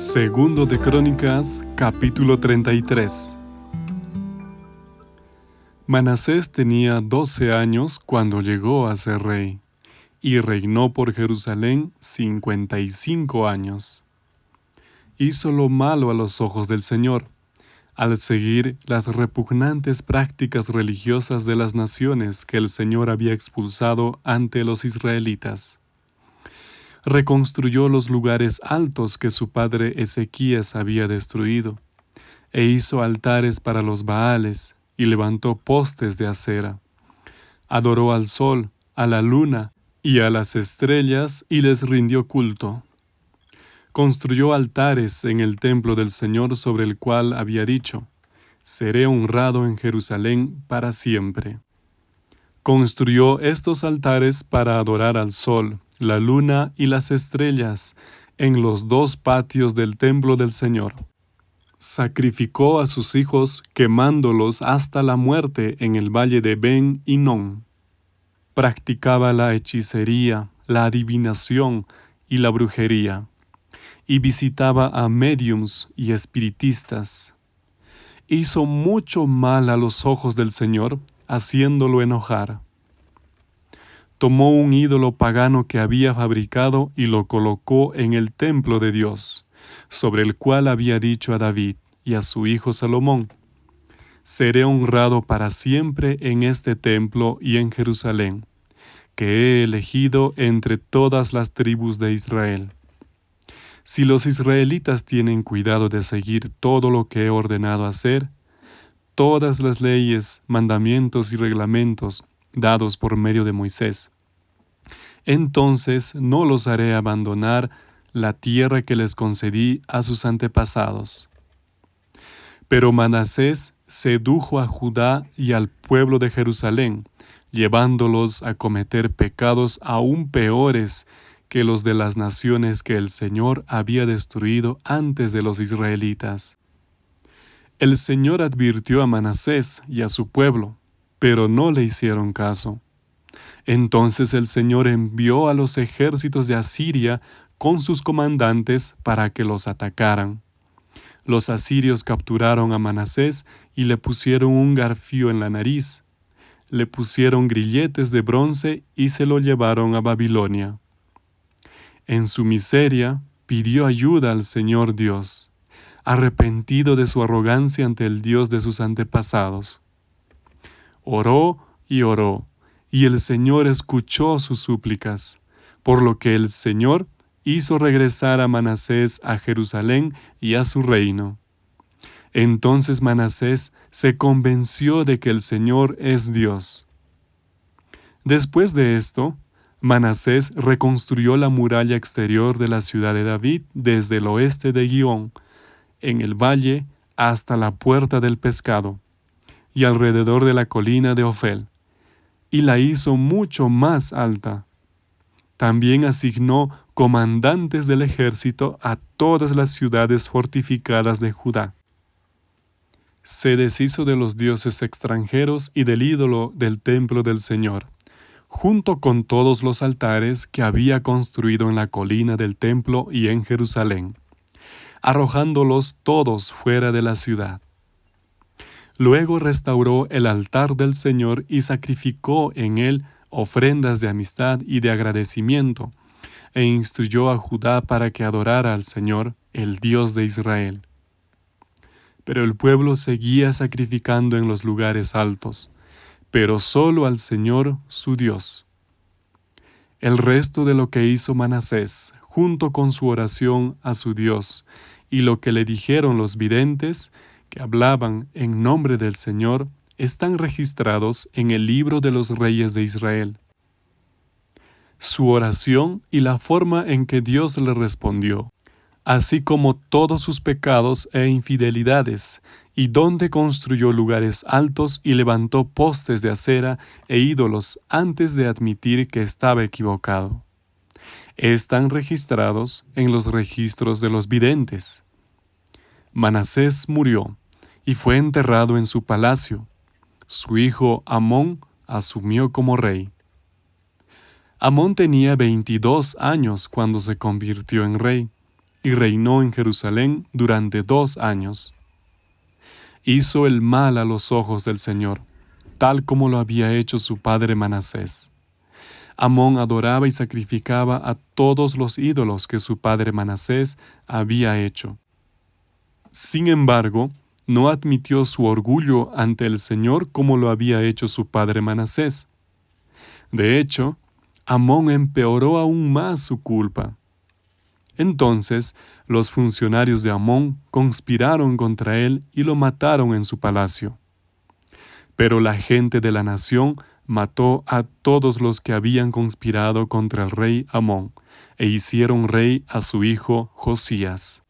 Segundo de Crónicas, capítulo 33. Manasés tenía doce años cuando llegó a ser rey, y reinó por Jerusalén cincuenta y cinco años. Hizo lo malo a los ojos del Señor, al seguir las repugnantes prácticas religiosas de las naciones que el Señor había expulsado ante los israelitas reconstruyó los lugares altos que su padre Ezequías había destruido, e hizo altares para los Baales, y levantó postes de acera. Adoró al sol, a la luna y a las estrellas, y les rindió culto. Construyó altares en el templo del Señor sobre el cual había dicho, Seré honrado en Jerusalén para siempre. Construyó estos altares para adorar al sol, la luna y las estrellas en los dos patios del templo del Señor. Sacrificó a sus hijos quemándolos hasta la muerte en el valle de Ben Non. Practicaba la hechicería, la adivinación y la brujería, y visitaba a mediums y espiritistas. Hizo mucho mal a los ojos del Señor, haciéndolo enojar tomó un ídolo pagano que había fabricado y lo colocó en el templo de Dios, sobre el cual había dicho a David y a su hijo Salomón, Seré honrado para siempre en este templo y en Jerusalén, que he elegido entre todas las tribus de Israel. Si los israelitas tienen cuidado de seguir todo lo que he ordenado hacer, todas las leyes, mandamientos y reglamentos dados por medio de Moisés. Entonces no los haré abandonar la tierra que les concedí a sus antepasados. Pero Manasés sedujo a Judá y al pueblo de Jerusalén, llevándolos a cometer pecados aún peores que los de las naciones que el Señor había destruido antes de los israelitas. El Señor advirtió a Manasés y a su pueblo, pero no le hicieron caso. Entonces el Señor envió a los ejércitos de Asiria con sus comandantes para que los atacaran. Los asirios capturaron a Manasés y le pusieron un garfío en la nariz. Le pusieron grilletes de bronce y se lo llevaron a Babilonia. En su miseria pidió ayuda al Señor Dios, arrepentido de su arrogancia ante el Dios de sus antepasados. Oró y oró, y el Señor escuchó sus súplicas, por lo que el Señor hizo regresar a Manasés a Jerusalén y a su reino. Entonces Manasés se convenció de que el Señor es Dios. Después de esto, Manasés reconstruyó la muralla exterior de la ciudad de David desde el oeste de Guión, en el valle hasta la puerta del pescado, y alrededor de la colina de Ofel, y la hizo mucho más alta. También asignó comandantes del ejército a todas las ciudades fortificadas de Judá. Se deshizo de los dioses extranjeros y del ídolo del templo del Señor, junto con todos los altares que había construido en la colina del templo y en Jerusalén, arrojándolos todos fuera de la ciudad. Luego restauró el altar del Señor y sacrificó en él ofrendas de amistad y de agradecimiento, e instruyó a Judá para que adorara al Señor, el Dios de Israel. Pero el pueblo seguía sacrificando en los lugares altos, pero solo al Señor su Dios. El resto de lo que hizo Manasés, junto con su oración a su Dios, y lo que le dijeron los videntes, que hablaban en nombre del Señor están registrados en el libro de los reyes de Israel. Su oración y la forma en que Dios le respondió, así como todos sus pecados e infidelidades, y donde construyó lugares altos y levantó postes de acera e ídolos antes de admitir que estaba equivocado. Están registrados en los registros de los videntes. Manasés murió y fue enterrado en su palacio. Su hijo Amón asumió como rey. Amón tenía 22 años cuando se convirtió en rey, y reinó en Jerusalén durante dos años. Hizo el mal a los ojos del Señor, tal como lo había hecho su padre Manasés. Amón adoraba y sacrificaba a todos los ídolos que su padre Manasés había hecho. Sin embargo, no admitió su orgullo ante el Señor como lo había hecho su padre Manasés. De hecho, Amón empeoró aún más su culpa. Entonces los funcionarios de Amón conspiraron contra él y lo mataron en su palacio. Pero la gente de la nación mató a todos los que habían conspirado contra el rey Amón, e hicieron rey a su hijo Josías.